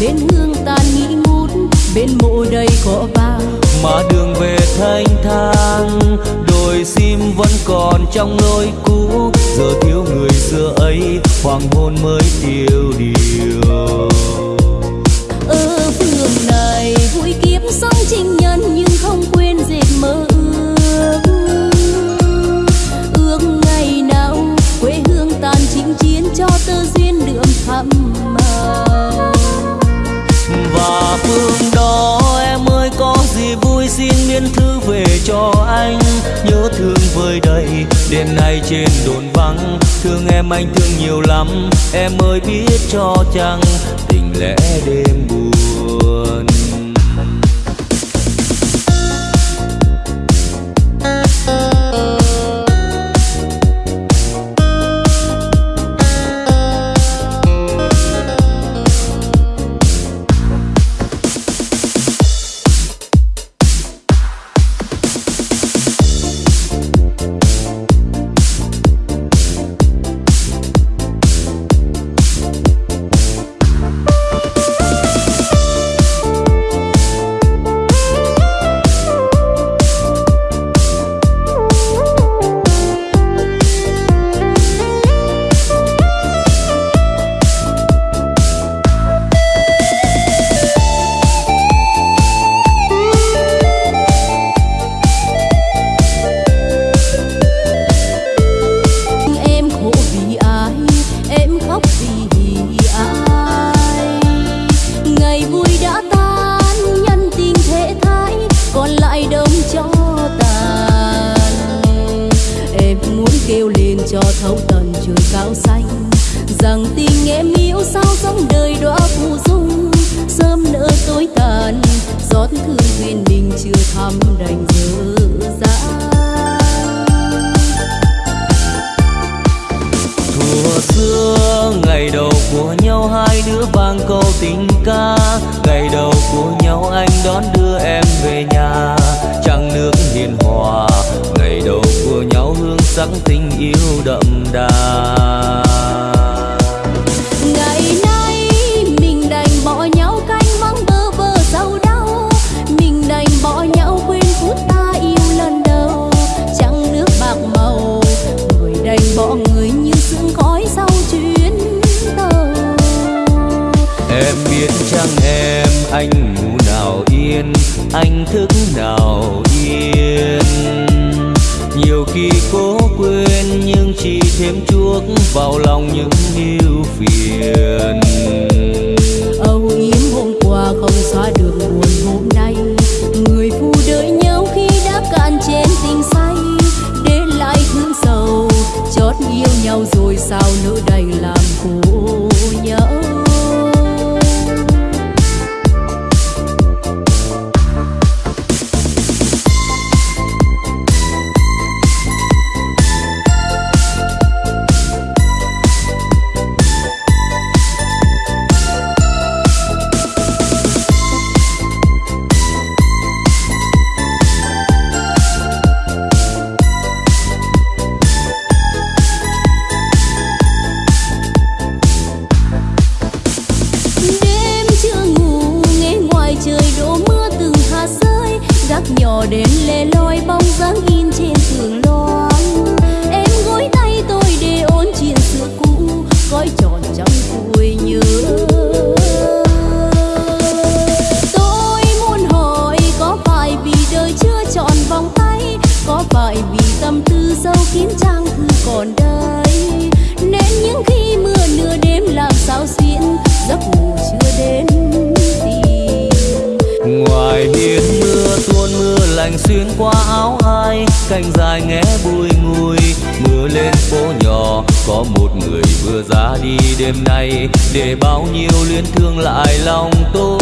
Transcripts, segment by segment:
bên hương tàn nghi ngút bên mộ đầy cỏ vàng mà đường về thanh thang đồi sim vẫn còn trong lối cũ. Giờ thiếu người xưa ấy hoàng hôn mới tiêu điều. Ở phường này vui kiếp sống 情 nhân nhưng cho anh nhớ thương vơi đầy đêm nay trên đồn vắng. Thương em anh thương nhiều lắm, em ơi biết cho chăng tình lẽ đêm buồn. Kêu lên cho thấu tận trời cao xanh. Rằng tình em yêu sao sống đời đóa phù dung. Sớm nỡ tối tàn giót thương duyên mình chưa thăm đành dở dang thuở xưa, ngày đầu của nhau hai đứa vang câu tình ca. Ngày đầu của nhau anh đón đưa em về nhà. Trăng nước hiền hòa ngày đầu của nhau hương sắc tình yêu đậm đà. Ngày nay mình đành bỏ nhau canh vắng bơ vơ sầu đau. Mình đành bỏ nhau quên phút ta yêu lần đầu. Trăng nước bạc màu người đành bỏ người như sương khói sau chuyến tàu. Em biết chăng em anh ngủ nào yên anh thức nào yên nhiều khi cố quên nhưng chỉ thêm chuốc vào lòng những ưu phiền âu yếm hôm qua không xóa được buồn hôm nay người phụ đợi nhau khi đã cạn chén tình say để lại thương sầu, chót yêu nhau rồi sao nỡ đành lòng. đêm nay để bao nhiêu luyến thương lại lòng tôi.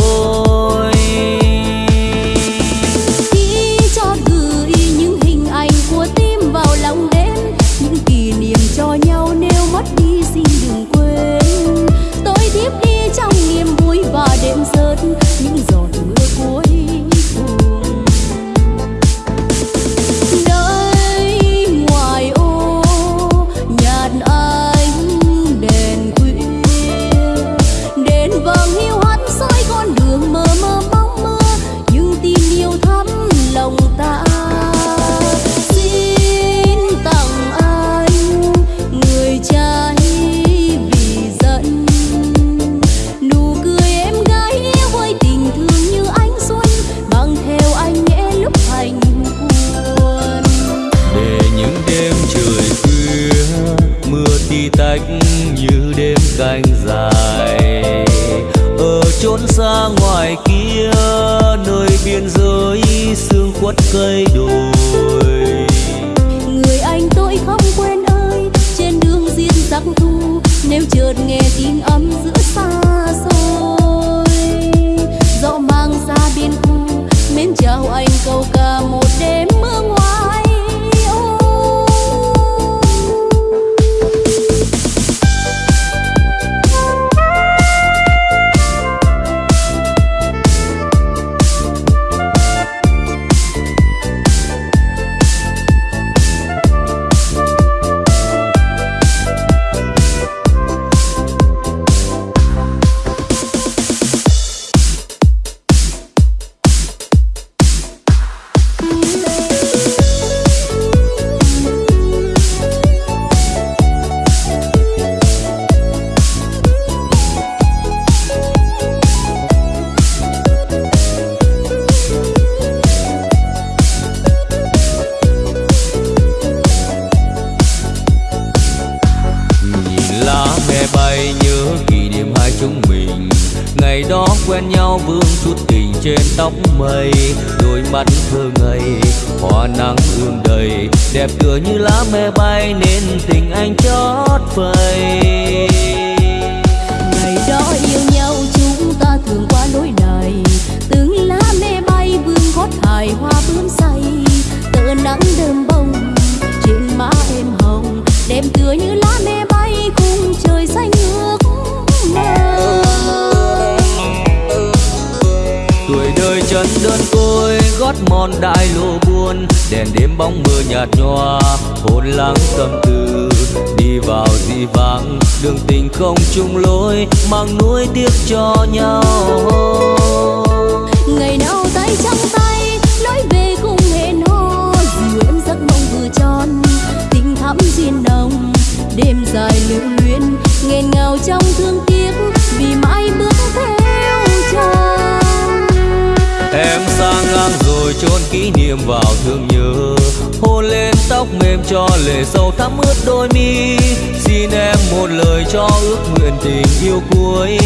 vào thương nhớ. Hôn lên tóc mềm cho lệ sâu thắm ướt đôi mi. Xin em một lời cho ước nguyện tình yêu cuối.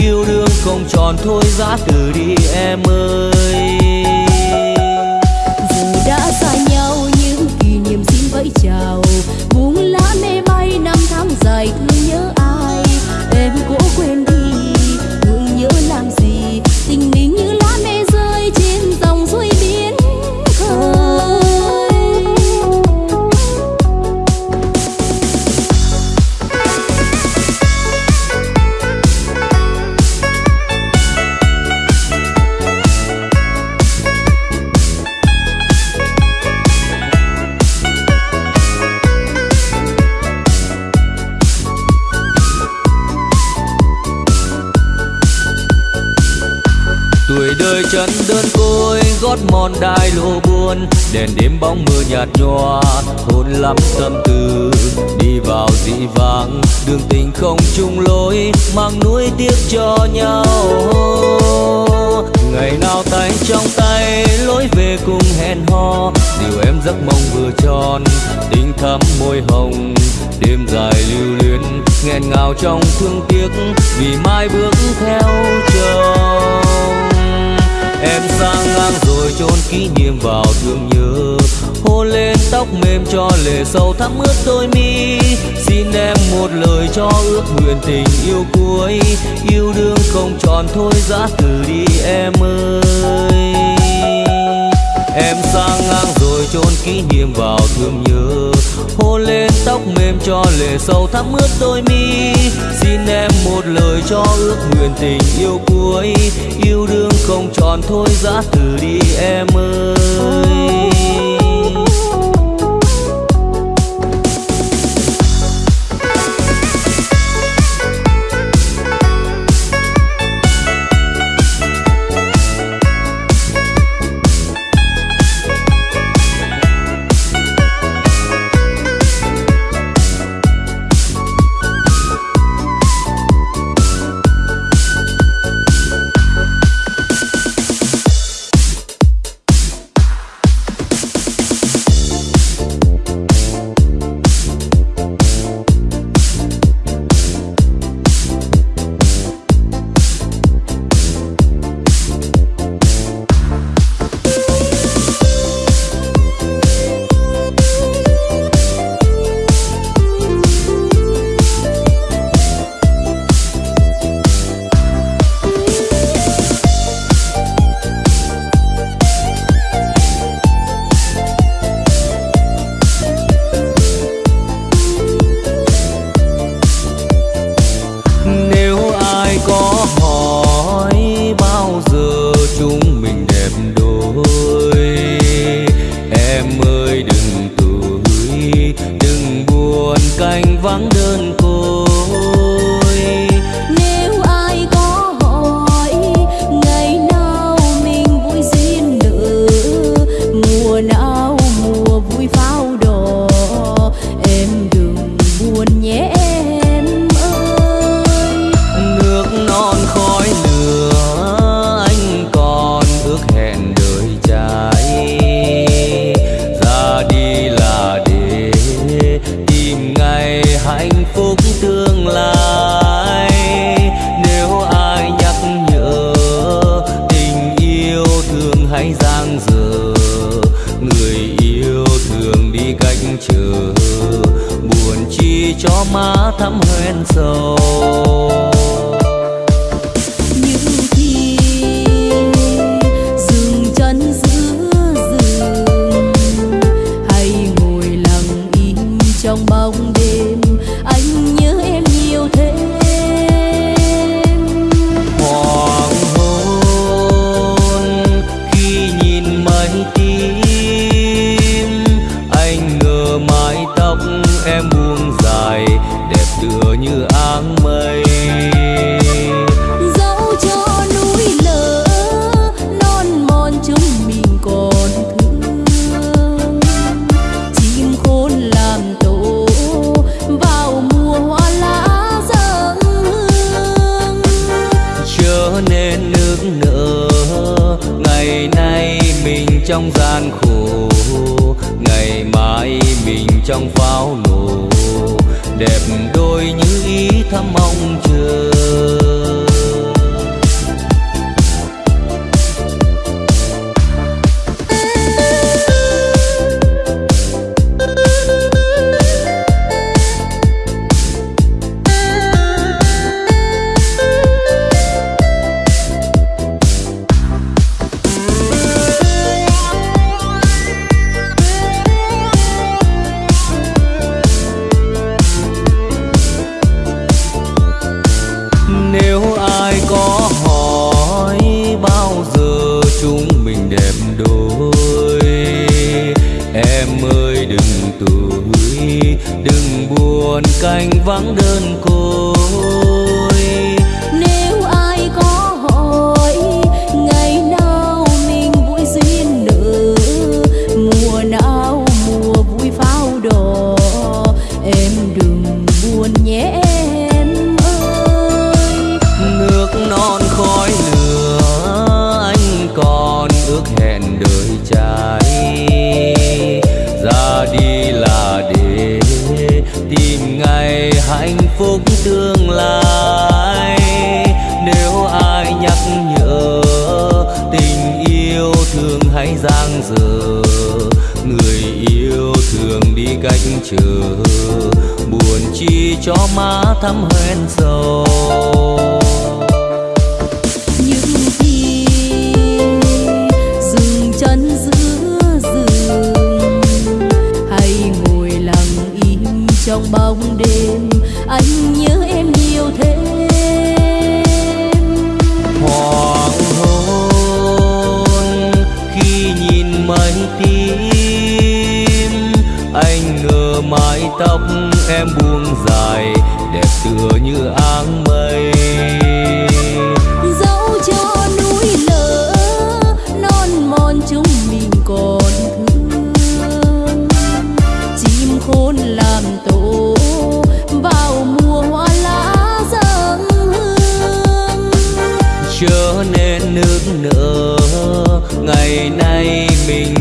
Yêu đương không tròn thôi giã từ đi em ơi. Đêm bóng mưa nhạt nhòa hôn lắm tâm tư, đi vào dị vàng đường tình không chung lối, mang nuối tiếc cho nhau. Ngày nào tay trong tay, lối về cùng hẹn hò. Điều em giấc mong vừa tròn, tình thắm môi hồng. Đêm dài lưu luyến, nghẹn ngào trong thương tiếc, vì mai bước theo chồng em sang ngang rồi chôn kỷ niệm vào thương nhớ. Hôn lên tóc mềm cho lệ sâu thắm ướt đôi mi. Xin em một lời cho ước nguyện tình yêu cuối. Yêu đương không tròn thôi giã từ đi em ơi. Em sang ngang chôn kỷ niệm vào thương nhớ. Hôn lên tóc mềm cho lệ sâu thắm ướt đôi mi. Xin em một lời cho ước nguyện tình yêu cuối. Yêu đương không tròn thôi giã từ đi em ơi.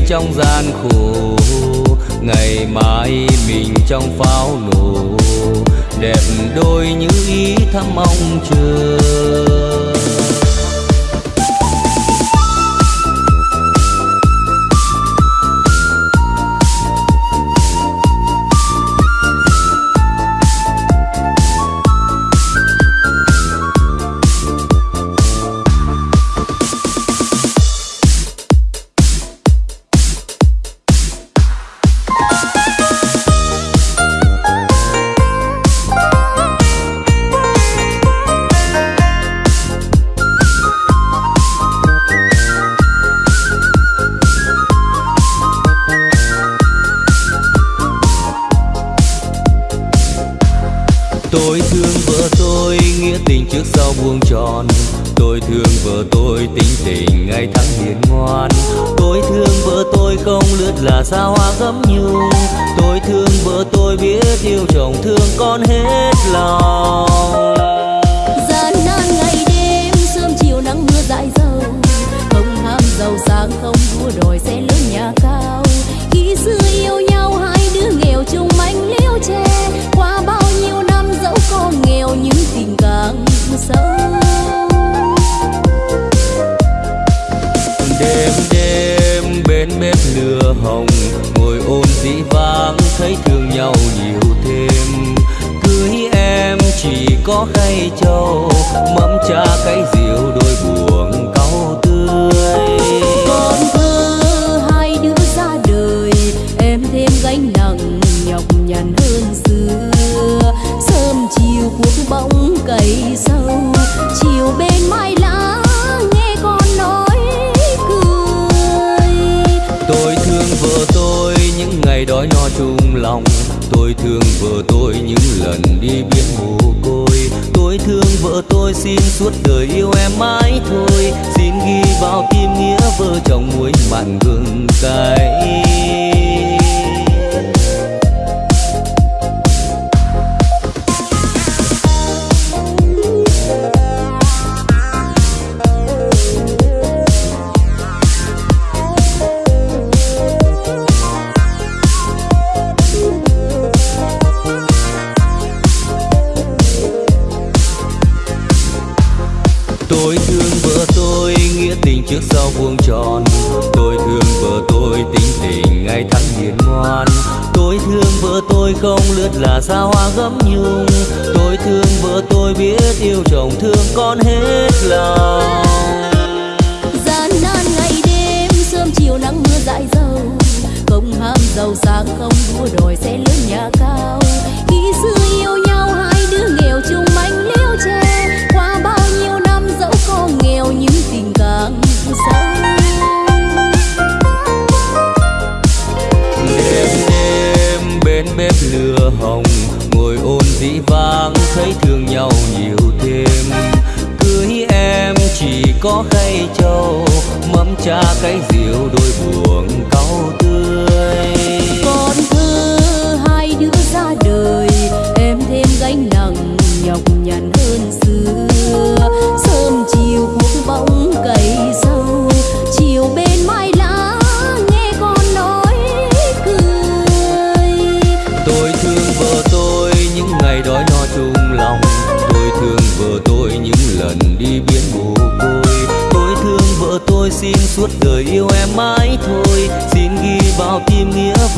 trong gian khổ. Ngày mai mình trong pháo nổ, đẹp đôi như ý thắm mong chờ. cha cái gì?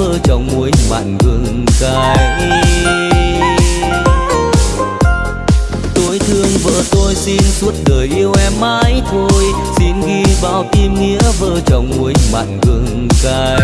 Nghĩa vợ chồng muối mặn gừng cay. Tôi thương vợ tôi xin suốt đời yêu em mãi thôi. Xin ghi vào tim nghĩa vợ chồng muối mặn gừng cay.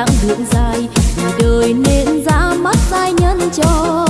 dáng đường dài vì đời nên ra mắt giai nhân cho.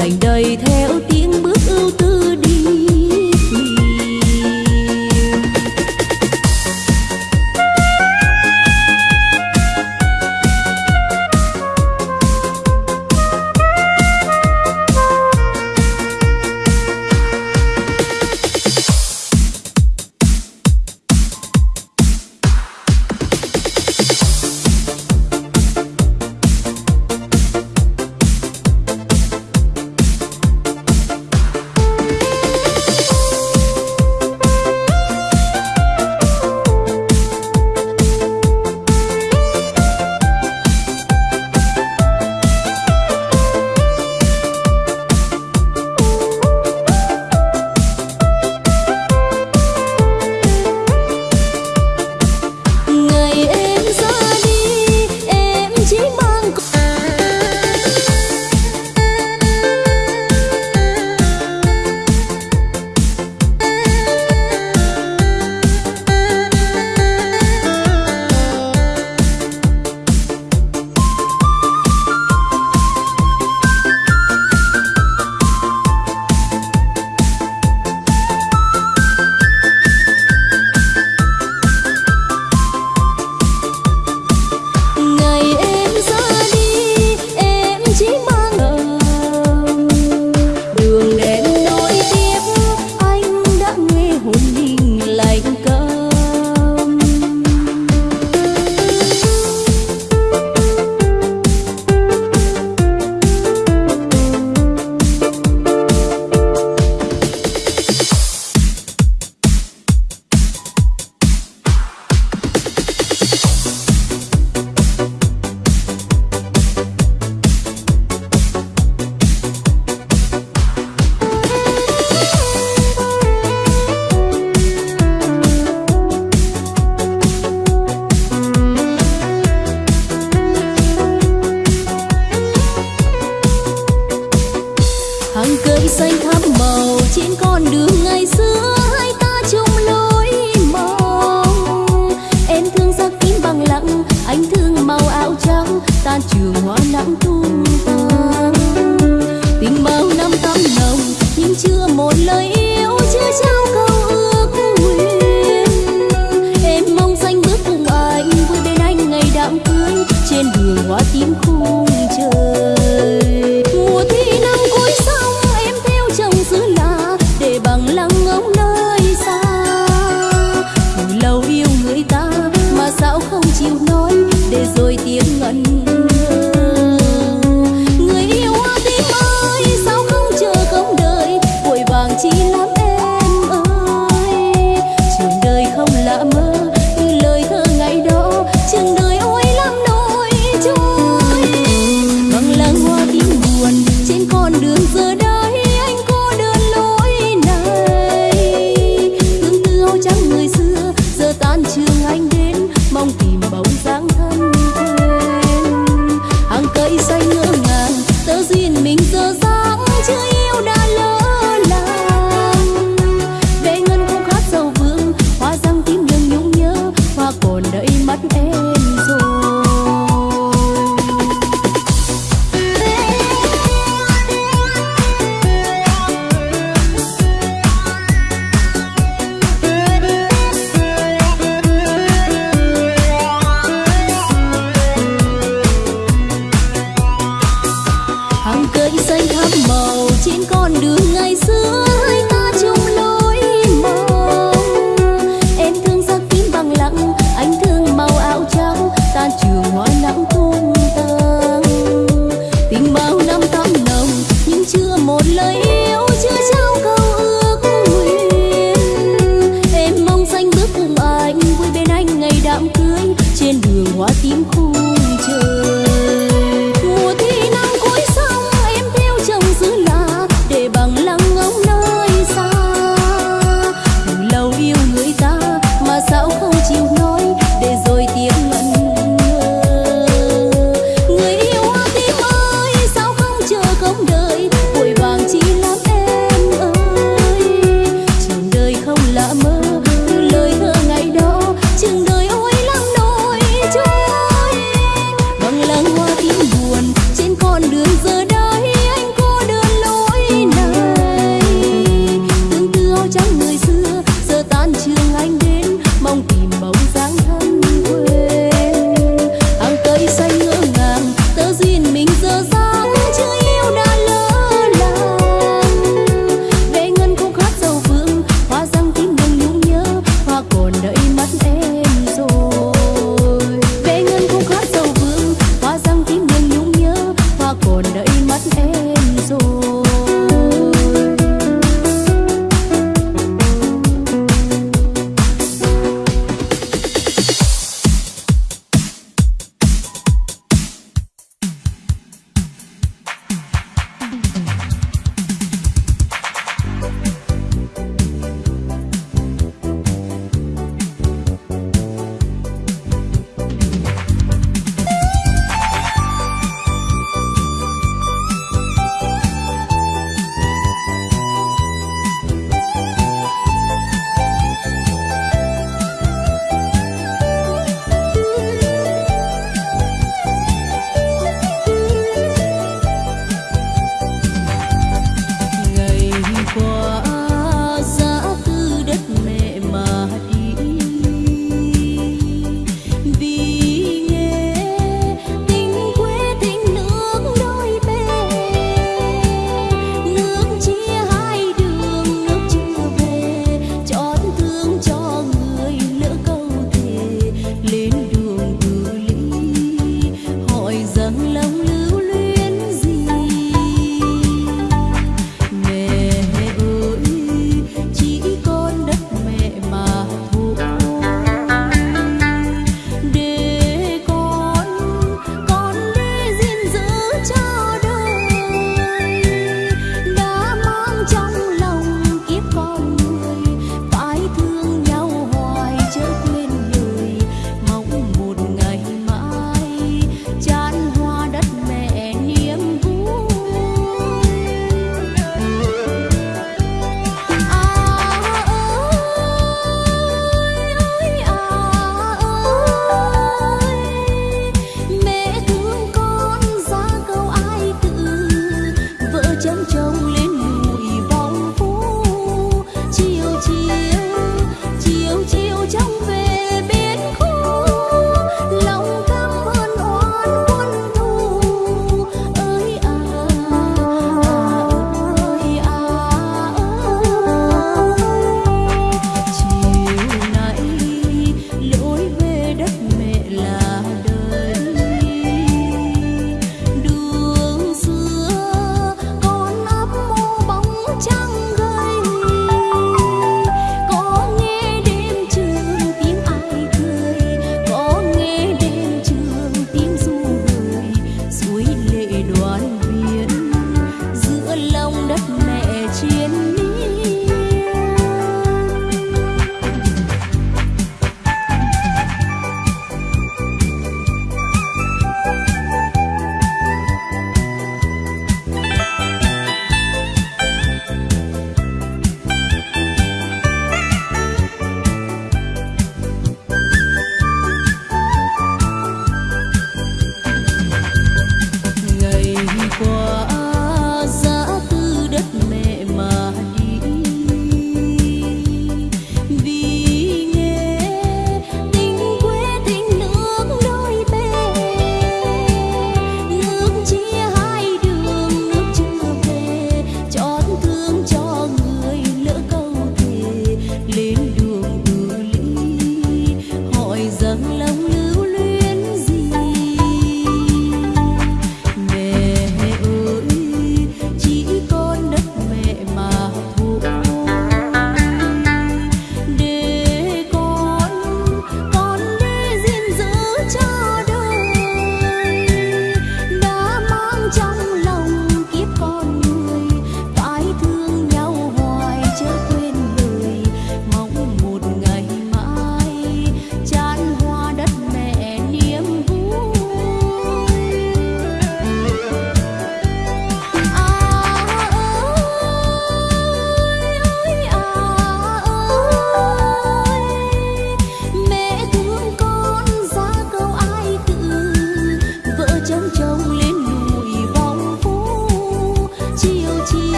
lành đầy theo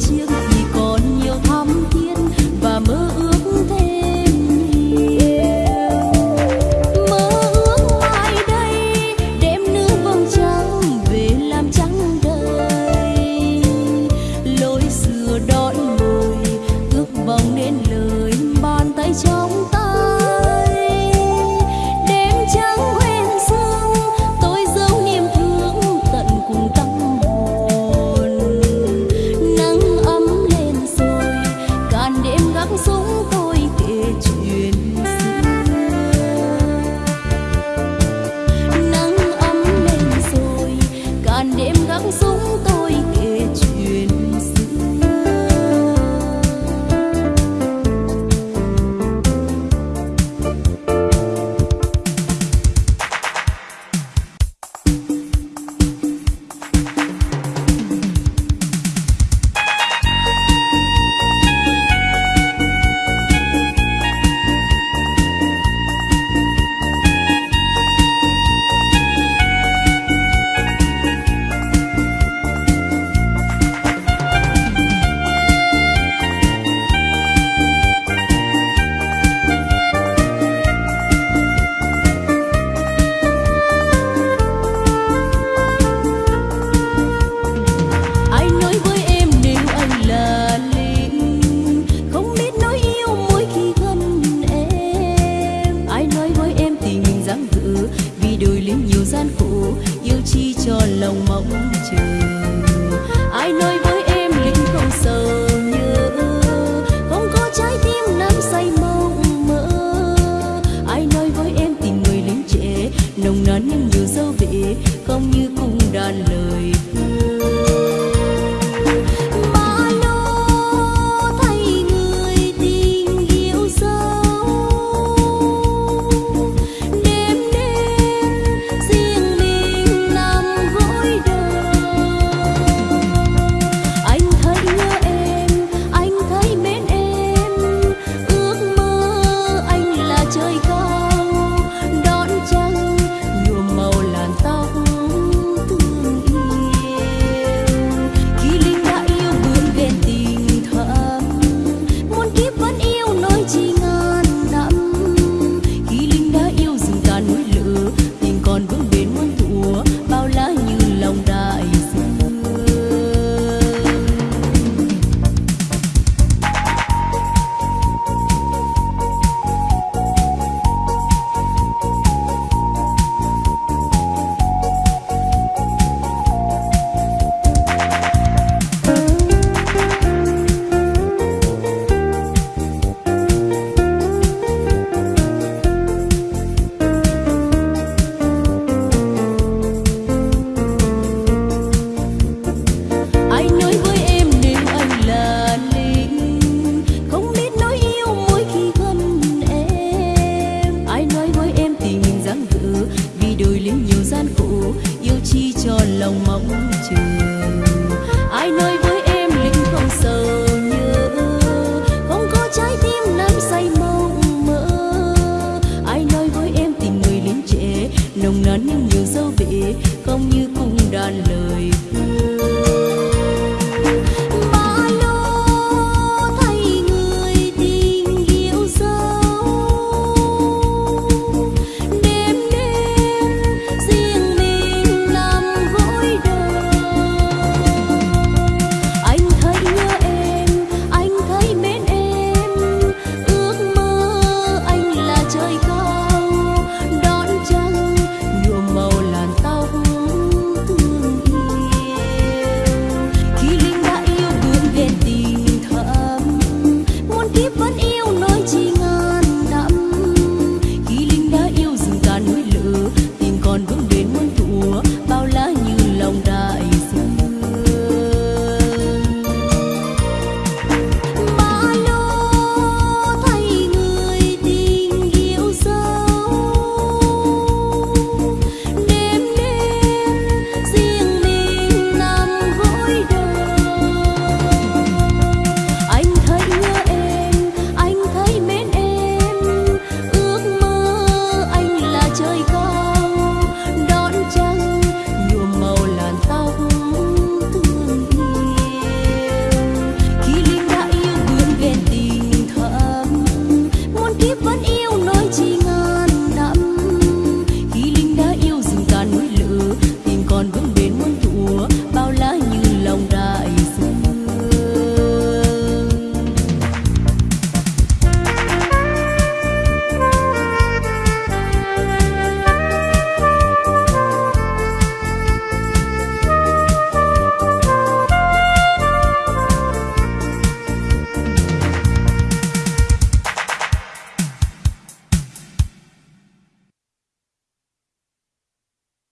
xưa đó non nhiều dấu vị không